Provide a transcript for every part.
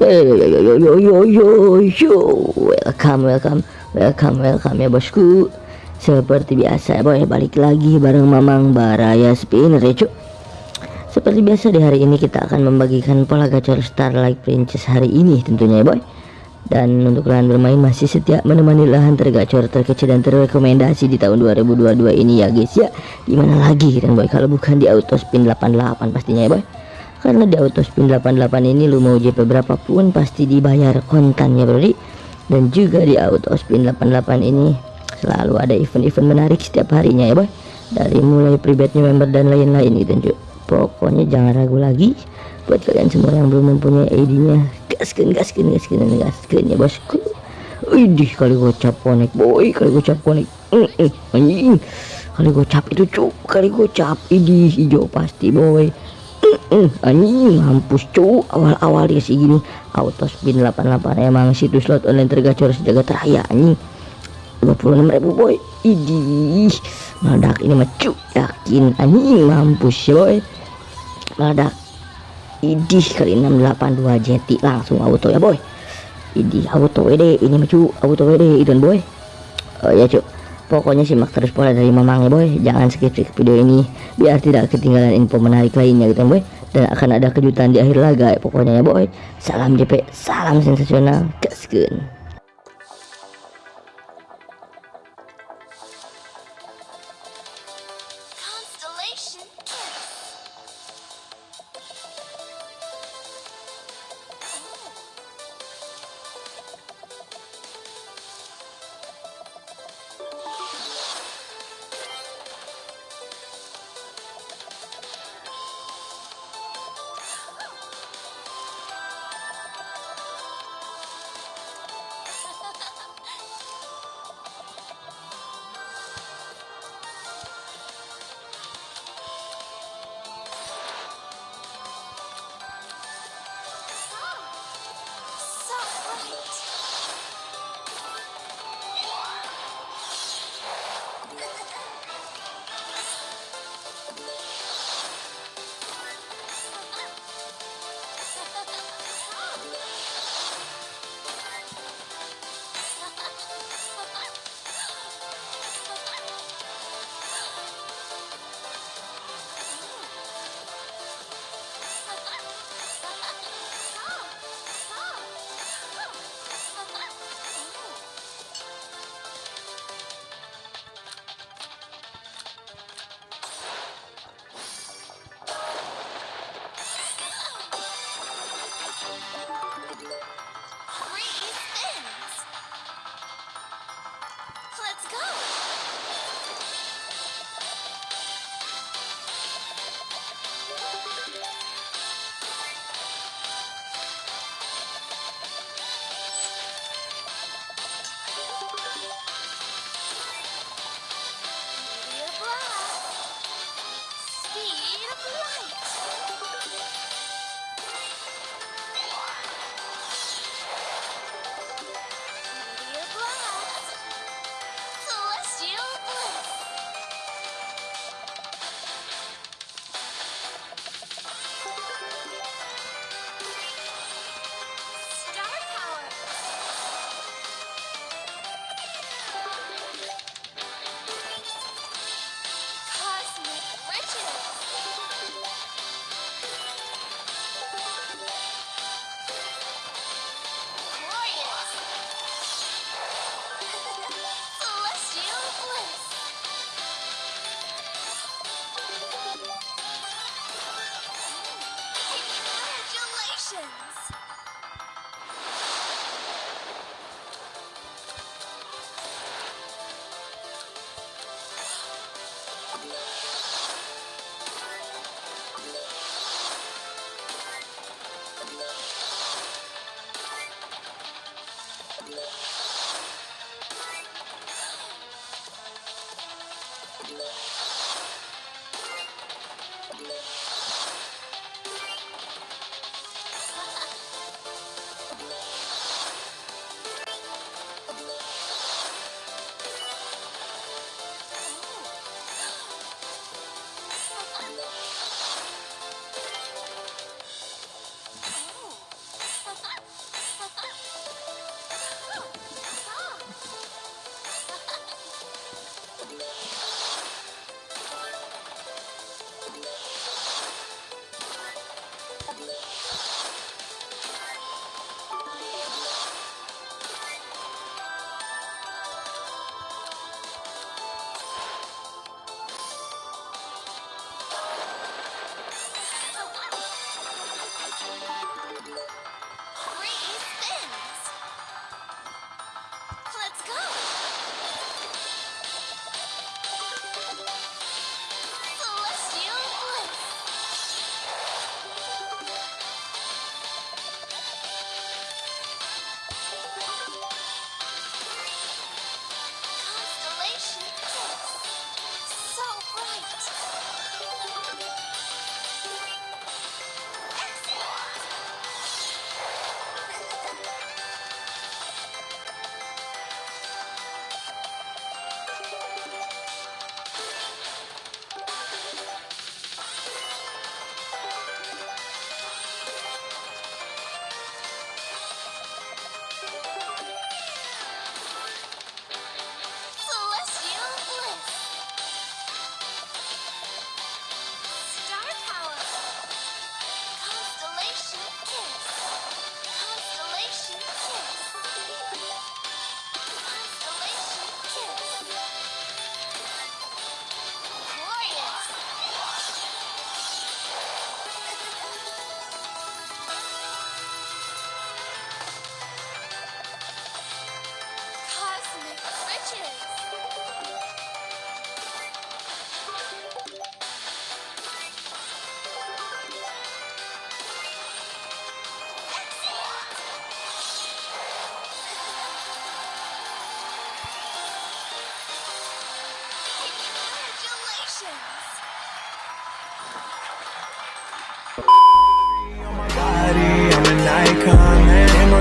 yo yo yo yo welcome welcome welcome welcome ya bosku. Seperti biasa ya boy balik lagi bareng Mamang Baraya Spinner ya cuk. Seperti biasa di hari ini kita akan membagikan pola gacor Starlight Princess hari ini tentunya ya boy. Dan untuk kalian bermain masih setia menemani lahan tergacor terkecil dan terrekomendasi di tahun 2022 ini ya guys ya. Di mana lagi kan boy? Kalau bukan di auto spin 88 pastinya ya boy karena di auto spin 88 ini lu mau JP berapapun pasti dibayar kontan ya bro dan juga di auto spin 88 ini selalu ada event-event menarik setiap harinya ya boy. Dari mulai pribadnya member dan lain-lain gitu cuy pokoknya jangan ragu lagi buat kalian semua yang belum mempunyai ID nya gaskan gaskan gaskan gaskan ya bosku Widih kali gocap konek boy. Kali gocap konek. Kali gocap itu cuk. Kali gocap ini hijau pasti boy anjing mampus cu awal-awal ya sih gini auto spin 88 emang situs slot online tergacor sejagat raya anjing. 26 ribu boy. Idih meledak ini mah cu yakin. Anjing mampus ya boy meledak. Idih kali 682 jeti. Langsung auto ya boy. Idih auto WD. Ini mah cu auto WD itu boy. Oh ya cu pokoknya simak terus pola dari mamangnya boy. Jangan skip skip video ini biar tidak ketinggalan info menarik lainnya gitu boy. Dan akan ada kejutan di akhir laga pokoknya ya boy. Salam JP salam sensasional. Gaskeun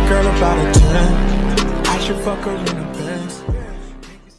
girl about a 10. I should fuck her in a